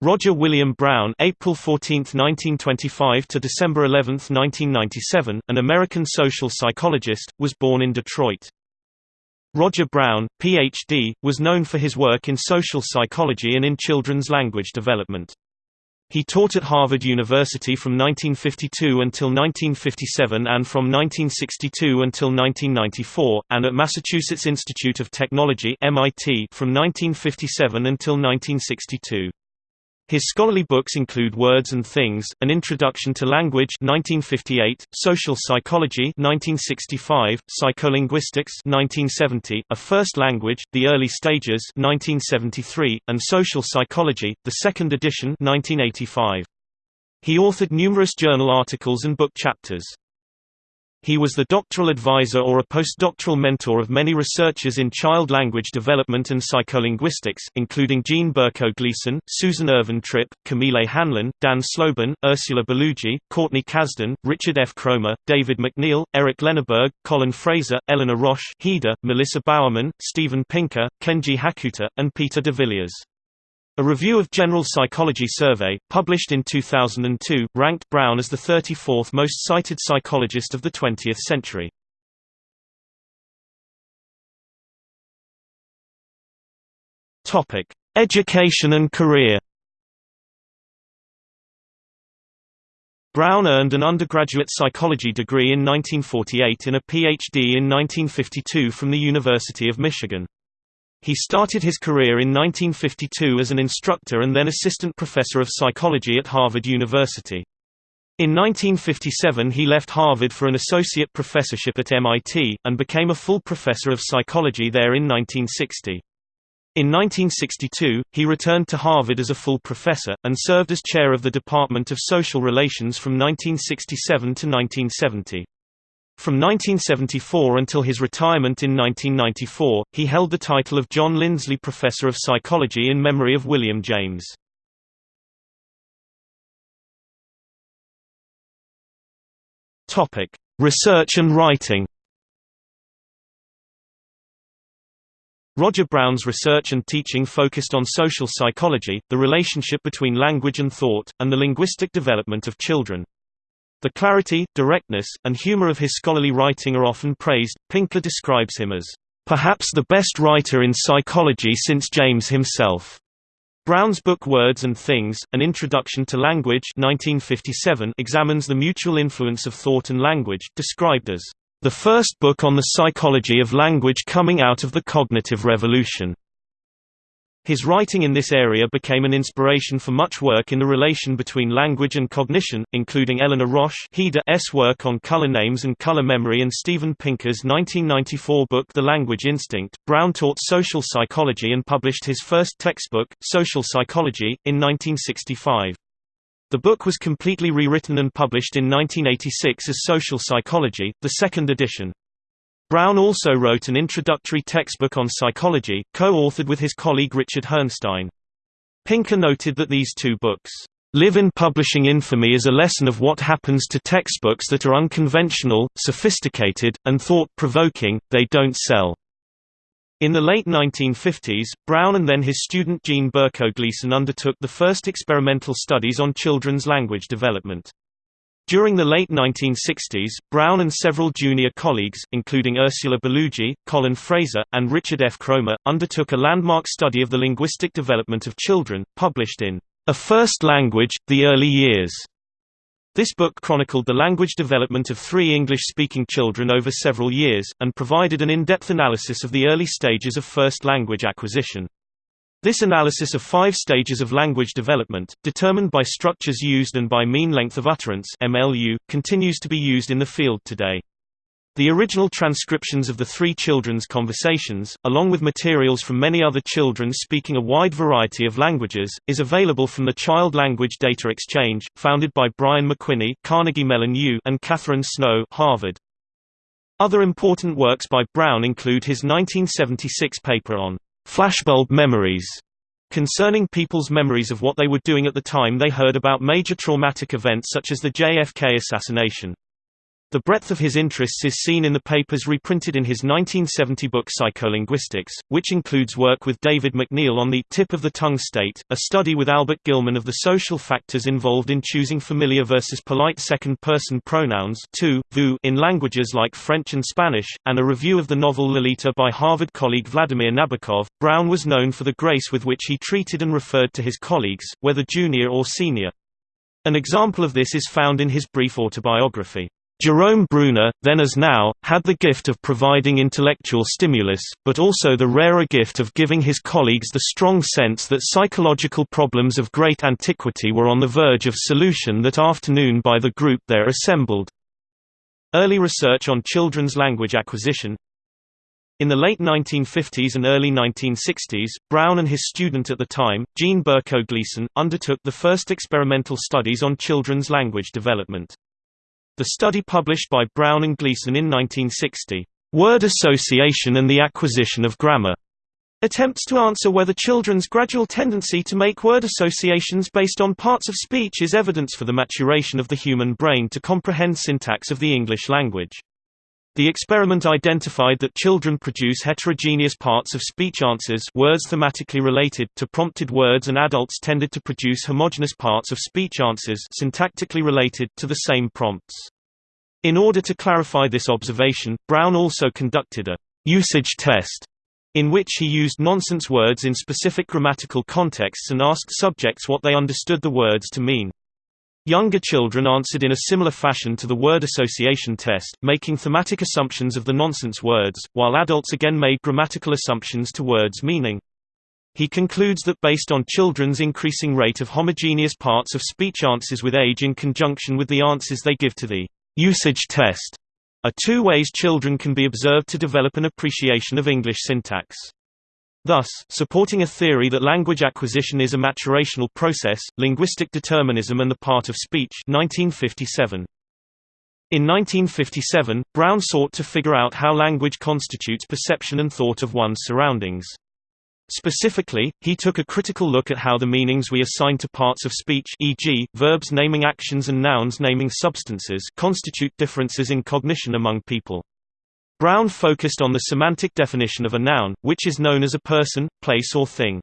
Roger William Brown April 14, 1925 to December 11, 1997, an American social psychologist, was born in Detroit. Roger Brown, Ph.D., was known for his work in social psychology and in children's language development. He taught at Harvard University from 1952 until 1957 and from 1962 until 1994, and at Massachusetts Institute of Technology MIT from 1957 until 1962. His scholarly books include Words and Things, An Introduction to Language 1958, Social Psychology 1965, Psycholinguistics 1970, A First Language, The Early Stages 1973, and Social Psychology, the second edition 1985. He authored numerous journal articles and book chapters. He was the doctoral advisor or a postdoctoral mentor of many researchers in child language development and psycholinguistics, including Jean Berko Gleason, Susan Ervin-Tripp, Camille Hanlon, Dan Slobin, Ursula Bellugi, Courtney Cazden, Richard F. Cromer, David McNeill, Eric Lenneberg, Colin Fraser, Eleanor Rosch, Heda, Melissa Bowerman, Steven Pinker, Kenji Hakuta, and Peter de Villiers. A review of General Psychology Survey, published in 2002, ranked Brown as the 34th most cited psychologist of the 20th century. Topic: Education and career. Brown earned an undergraduate psychology degree in 1948 and a PhD in 1952 from the University of Michigan. He started his career in 1952 as an instructor and then assistant professor of psychology at Harvard University. In 1957 he left Harvard for an associate professorship at MIT, and became a full professor of psychology there in 1960. In 1962, he returned to Harvard as a full professor, and served as chair of the Department of Social Relations from 1967 to 1970. From 1974 until his retirement in 1994, he held the title of John Lindsley Professor of Psychology in memory of William James. Topic: Research and writing. Roger Brown's research and teaching focused on social psychology, the relationship between language and thought, and the linguistic development of children. The clarity, directness, and humor of his scholarly writing are often praised. Pinker describes him as, perhaps the best writer in psychology since James himself. Brown's book Words and Things, An Introduction to Language 1957 examines the mutual influence of thought and language, described as the first book on the psychology of language coming out of the cognitive revolution. His writing in this area became an inspiration for much work in the relation between language and cognition, including Eleanor Rosch S work on color names and color memory and Steven Pinker's 1994 book The Language Instinct. Brown taught social psychology and published his first textbook, Social Psychology, in 1965. The book was completely rewritten and published in 1986 as Social Psychology, the second edition. Brown also wrote an introductory textbook on psychology, co-authored with his colleague Richard Herrnstein. Pinker noted that these two books live in publishing infamy as a lesson of what happens to textbooks that are unconventional, sophisticated, and thought-provoking, they don't sell. In the late 1950s, Brown and then his student Jean Berko Gleason undertook the first experimental studies on children's language development. During the late 1960s, Brown and several junior colleagues, including Ursula Bellugi, Colin Fraser, and Richard F. Cromer, undertook a landmark study of the linguistic development of children, published in A First Language, The Early Years. This book chronicled the language development of three English-speaking children over several years, and provided an in-depth analysis of the early stages of first language acquisition. This analysis of five stages of language development, determined by structures used and by mean length of utterance MLU, continues to be used in the field today. The original transcriptions of the three children's conversations, along with materials from many other children speaking a wide variety of languages, is available from the Child Language Data Exchange, founded by Brian MacWhinney Carnegie Mellon U and Catherine Snow Harvard. Other important works by Brown include his 1976 paper on flashbulb memories concerning people's memories of what they were doing at the time they heard about major traumatic events such as the JFK assassination. The breadth of his interests is seen in the papers reprinted in his 1970 book Psycholinguistics, which includes work with David McNeill on the tip of the tongue state, a study with Albert Gilman of the social factors involved in choosing familiar versus polite second-person pronouns tu, vous in languages like French and Spanish, and a review of the novel Lolita by Harvard colleague Vladimir Nabokov. Brown was known for the grace with which he treated and referred to his colleagues, whether junior or senior. An example of this is found in his brief autobiography. Jerome Bruner, then as now, had the gift of providing intellectual stimulus, but also the rarer gift of giving his colleagues the strong sense that psychological problems of great antiquity were on the verge of solution that afternoon by the group there assembled. Early research on children's language acquisition In the late 1950s and early 1960s, Brown and his student at the time, Jean Berko Gleason, undertook the first experimental studies on children's language development. The study published by Brown and Gleason in 1960, "'Word Association and the Acquisition of Grammar' attempts to answer whether children's gradual tendency to make word associations based on parts of speech is evidence for the maturation of the human brain to comprehend syntax of the English language. The experiment identified that children produce heterogeneous parts of speech answers words thematically related to prompted words and adults tended to produce homogeneous parts of speech answers syntactically related to the same prompts. In order to clarify this observation, Brown also conducted a usage test in which he used nonsense words in specific grammatical contexts and asked subjects what they understood the words to mean. Younger children answered in a similar fashion to the word association test, making thematic assumptions of the nonsense words, while adults again made grammatical assumptions to words' meaning. He concludes that based on children's increasing rate of homogeneous parts of speech answers with age in conjunction with the answers they give to the usage test are two ways children can be observed to develop an appreciation of English syntax. Thus, supporting a theory that language acquisition is a maturational process, linguistic determinism and the part of speech 1957. In 1957, Brown sought to figure out how language constitutes perception and thought of one's surroundings. Specifically, he took a critical look at how the meanings we assign to parts of speech e.g., verbs naming actions and nouns naming substances constitute differences in cognition among people. Brown focused on the semantic definition of a noun, which is known as a person, place or thing.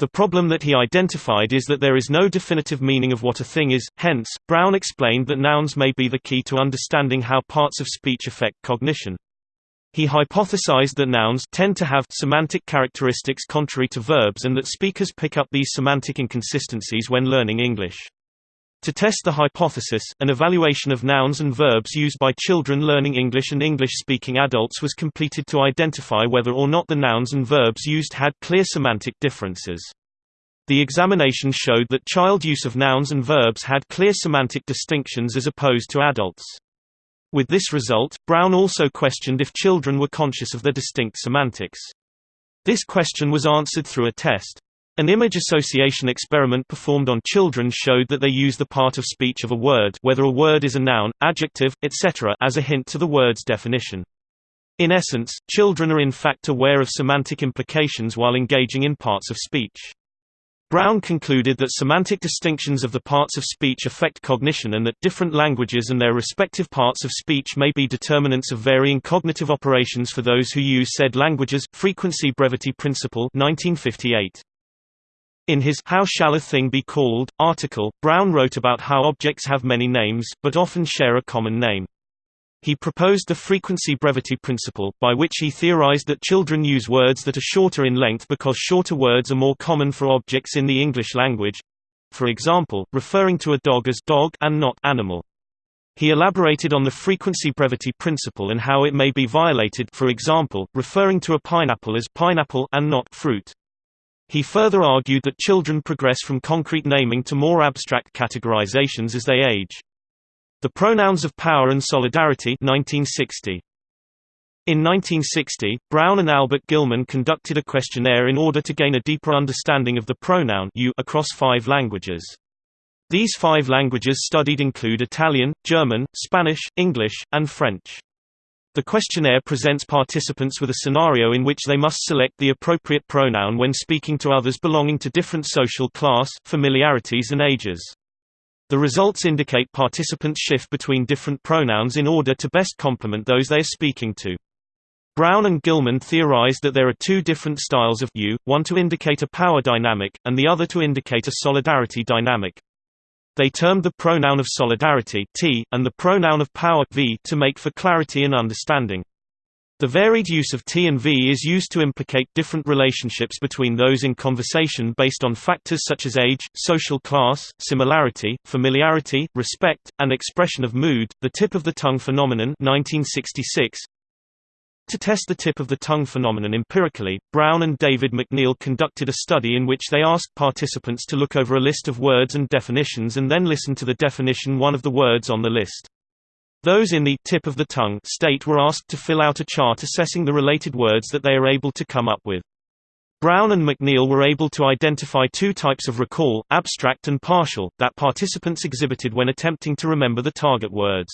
The problem that he identified is that there is no definitive meaning of what a thing is, hence, Brown explained that nouns may be the key to understanding how parts of speech affect cognition. He hypothesized that nouns tend to have semantic characteristics contrary to verbs and that speakers pick up these semantic inconsistencies when learning English. To test the hypothesis, an evaluation of nouns and verbs used by children learning English and English-speaking adults was completed to identify whether or not the nouns and verbs used had clear semantic differences. The examination showed that child use of nouns and verbs had clear semantic distinctions as opposed to adults. With this result, Brown also questioned if children were conscious of their distinct semantics. This question was answered through a test. An image association experiment performed on children showed that they use the part of speech of a word whether a word is a noun, adjective, etc. as a hint to the word's definition. In essence, children are in fact aware of semantic implications while engaging in parts of speech. Brown concluded that semantic distinctions of the parts of speech affect cognition and that different languages and their respective parts of speech may be determinants of varying cognitive operations for those who use said languages. Frequency Brevity Principle 1958. In his How Shall a Thing Be Called? article, Brown wrote about how objects have many names, but often share a common name. He proposed the frequency brevity principle, by which he theorized that children use words that are shorter in length because shorter words are more common for objects in the English language. For example, referring to a dog as dog and not animal. He elaborated on the frequency brevity principle and how it may be violated for example, referring to a pineapple as pineapple and not fruit. He further argued that children progress from concrete naming to more abstract categorizations as they age. The Pronouns of Power and Solidarity 1960. In 1960, Brown and Albert Gilman conducted a questionnaire in order to gain a deeper understanding of the pronoun you across five languages. These five languages studied include Italian, German, Spanish, English, and French. The questionnaire presents participants with a scenario in which they must select the appropriate pronoun when speaking to others belonging to different social class, familiarities and ages. The results indicate participants shift between different pronouns in order to best complement those they are speaking to. Brown and Gilman theorized that there are two different styles of you, one to indicate a power dynamic, and the other to indicate a solidarity dynamic. They termed the pronoun of solidarity t, and the pronoun of power v to make for clarity and understanding. The varied use of T and V is used to implicate different relationships between those in conversation based on factors such as age, social class, similarity, familiarity, respect, and expression of mood. The tip of the tongue phenomenon 1966 to test the tip of the tongue phenomenon empirically, Brown and David McNeill conducted a study in which they asked participants to look over a list of words and definitions and then listen to the definition one of the words on the list. Those in the tip of the tongue state were asked to fill out a chart assessing the related words that they are able to come up with. Brown and McNeill were able to identify two types of recall, abstract and partial, that participants exhibited when attempting to remember the target words.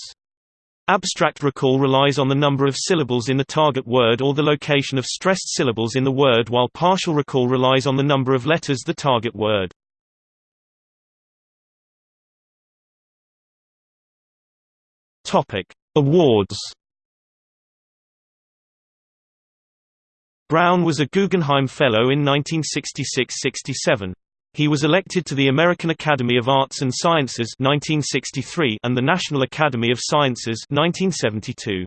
Abstract recall relies on the number of syllables in the target word or the location of stressed syllables in the word while partial recall relies on the number of letters the target word. Awards. Brown was a Guggenheim Fellow in 1966–67. He was elected to the American Academy of Arts and Sciences 1963 and the National Academy of Sciences 1972.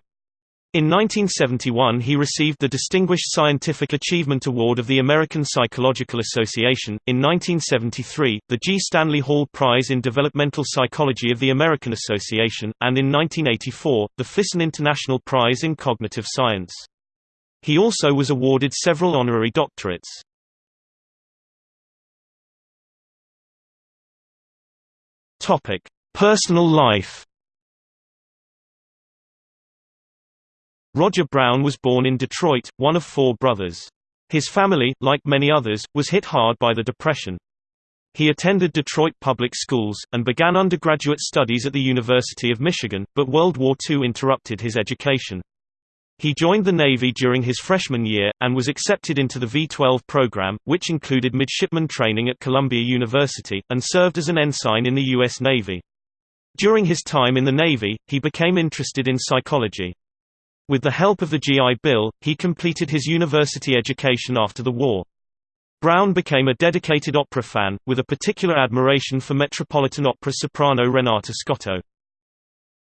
In 1971 he received the Distinguished Scientific Achievement Award of the American Psychological Association, in 1973, the G. Stanley Hall Prize in Developmental Psychology of the American Association, and in 1984, the Fyssen International Prize in Cognitive Science. He also was awarded several honorary doctorates. Personal life Roger Brown was born in Detroit, one of four brothers. His family, like many others, was hit hard by the Depression. He attended Detroit public schools, and began undergraduate studies at the University of Michigan, but World War II interrupted his education. He joined the Navy during his freshman year, and was accepted into the V-12 program, which included midshipman training at Columbia University, and served as an ensign in the U.S. Navy. During his time in the Navy, he became interested in psychology. With the help of the GI Bill, he completed his university education after the war. Brown became a dedicated opera fan, with a particular admiration for Metropolitan Opera soprano Renata Scotto.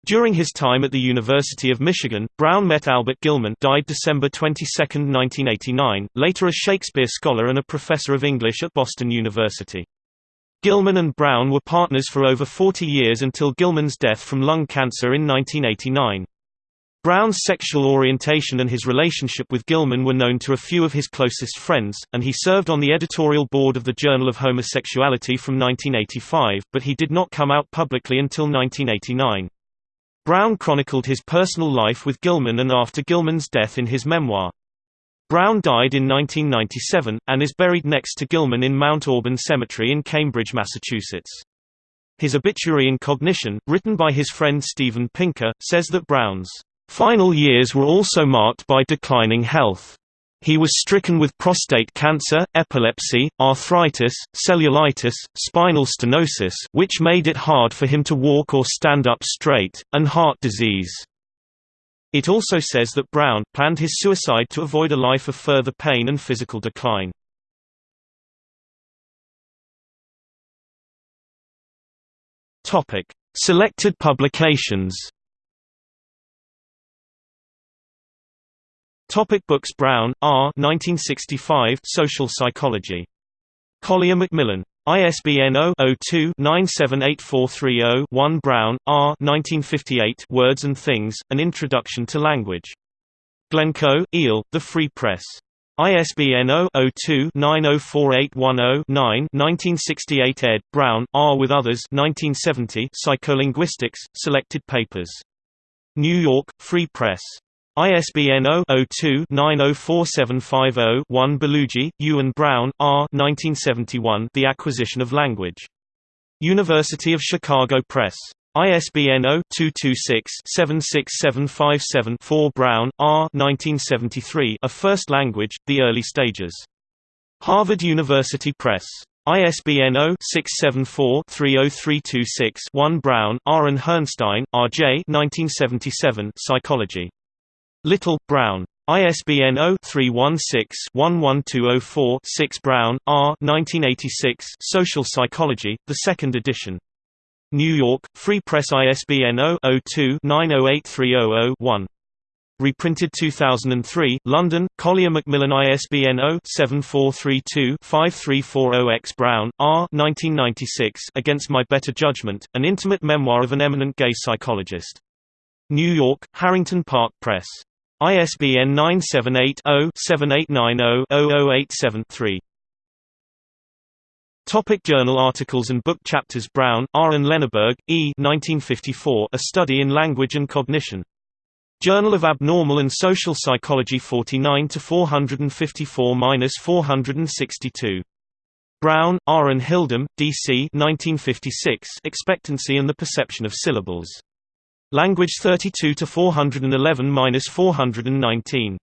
During his time at the University of Michigan, Brown met Albert Gilman died December 22, 1989, later a Shakespeare scholar and a professor of English at Boston University. Gilman and Brown were partners for over 40 years until Gilman's death from lung cancer in 1989. Brown's sexual orientation and his relationship with Gilman were known to a few of his closest friends, and he served on the editorial board of the Journal of Homosexuality from 1985, but he did not come out publicly until 1989. Brown chronicled his personal life with Gilman and after Gilman's death in his memoir. Brown died in 1997, and is buried next to Gilman in Mount Auburn Cemetery in Cambridge, Massachusetts. His obituary in Cognition, written by his friend Steven Pinker, says that Brown's Final years were also marked by declining health. He was stricken with prostate cancer, epilepsy, arthritis, cellulitis, spinal stenosis which made it hard for him to walk or stand up straight, and heart disease. It also says that Brown, planned his suicide to avoid a life of further pain and physical decline. Selected publications Topic books Brown, R. 1965 Social Psychology. Collier Macmillan. ISBN 0-02-978430-1 Brown, R. 1958 Words and Things, An Introduction to Language. Glencoe, Eel, The Free Press. ISBN 0-02-904810-9 1968 ed. Brown, R. with others 1970 Psycholinguistics, Selected Papers. New York, Free Press. ISBN 0-02-904750-1 Bellugi, Ewan Brown, R. 1971 The Acquisition of Language. University of Chicago Press. ISBN 0-226-76757-4 Brown, R. 1973 A First Language, The Early Stages. Harvard University Press. ISBN 0-674-30326-1 Brown, R. and Herrnstein, R. J. 1977 Psychology. Little, Brown. ISBN 0-316-11204-6 Brown, R. 1986 Social Psychology, the second edition. New York, Free Press ISBN 0-02-908300-1. Reprinted 2003, London, Collier Macmillan ISBN 0-7432-5340-X Brown, R. 1996 Against My Better Judgment, an intimate memoir of an eminent gay psychologist. New York, Harrington Park Press. ISBN 978-0-7890-0087-3. Topic journal articles and book chapters Brown, R. and Lenneberg, E. 1954, A Study in Language and Cognition. Journal of Abnormal and Social Psychology 49 to 454-462. Brown, R. and Hildum, D.C. 1956. Expectancy and the Perception of Syllables. Language 32 to 411-419.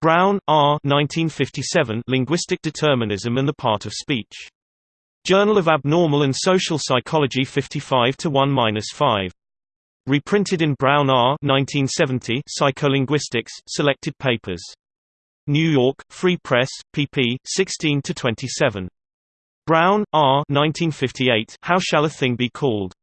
Brown, R. 1957. Linguistic Determinism and the Part of Speech. Journal of Abnormal and Social Psychology 55 to 1-5. Reprinted in Brown R. 1970 Psycholinguistics, Selected Papers. New York, Free Press, pp. 16 to 27. Brown, R. 1958 How Shall a Thing Be Called?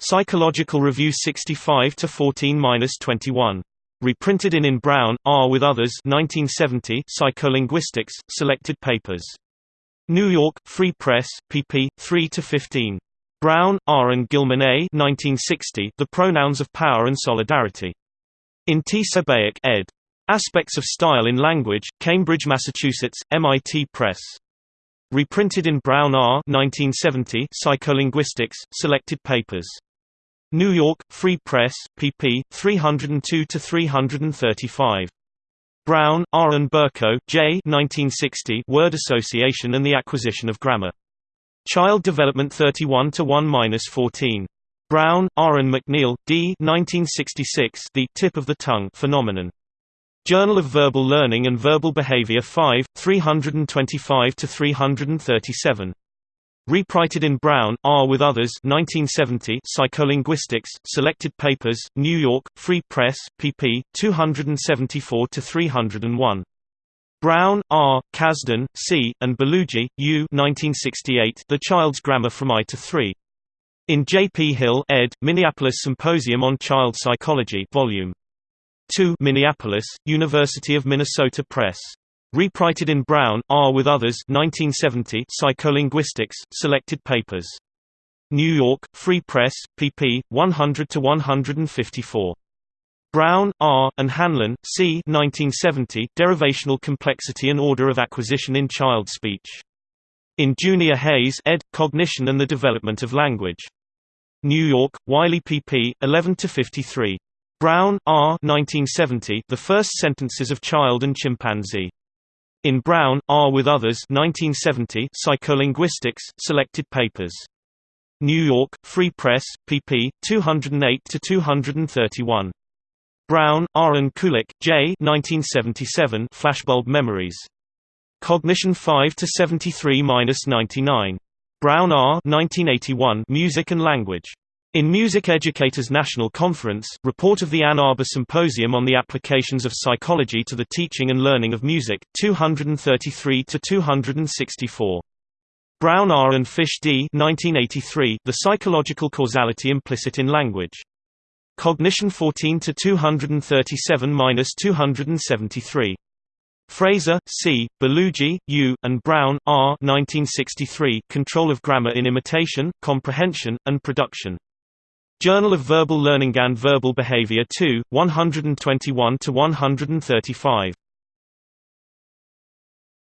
Psychological Review 65–14–21. Reprinted in In Brown, R. with Others 1970 Psycholinguistics, Selected Papers. New York, Free Press, pp. 3–15. Brown, R. and Gilman A. 1960, the Pronouns of Power and Solidarity. In T. Sebeok ed. Aspects of Style in Language, Cambridge, Massachusetts, MIT Press. Reprinted in Brown R. 1970, Psycholinguistics, Selected Papers. New York, Free Press, pp. 302–335. Brown, R. and Berko, J. 1960, Word Association and the Acquisition of Grammar. Child Development 31 to 1-14. Brown, R. and McNeill, D. 1966. The tip of the tongue phenomenon. Journal of Verbal Learning and Verbal Behavior 5, 325 to 337. Reprinted in Brown, R. with Others 1970 Psycholinguistics, Selected Papers, New York, Free Press, pp. 274–301. Brown, R., Cazden, C., and Bellugi, U. 1968, the Child's Grammar from I to 3. In J. P. Hill, ed., Minneapolis Symposium on Child Psychology Volume 2 Minneapolis, University of Minnesota Press. Reprinted in Brown, R. with Others 1970 Psycholinguistics, Selected Papers. New York, Free Press, pp. 100–154. Brown, R., and Hanlon, C. 1970, Derivational Complexity and Order of Acquisition in Child Speech. In Junior Hayes ed., Cognition and the Development of Language. New York, Wiley pp. 11–53. Brown, R. 1970, The First Sentences of Child and Chimpanzee. In Brown, R. with Others 1970, Psycholinguistics, Selected Papers. New York, Free Press, pp. 208–231. Brown, R. and Kulik, J. 1977, Flashbulb Memories. Cognition 5 to 73-99. Brown, R. 1981, Music and Language. In Music Educators National Conference, report of the Ann Arbor Symposium on the Applications of Psychology to the Teaching and Learning of Music, 233 to 264. Brown R. and Fish D. 1983, The Psychological Causality Implicit in Language. Cognition 14 to 237-273. Fraser, C., Bellugi, U., and Brown, R. 1963. Control of Grammar in Imitation, Comprehension, and Production. Journal of Verbal Learning and Verbal Behavior 2, 121 to 135.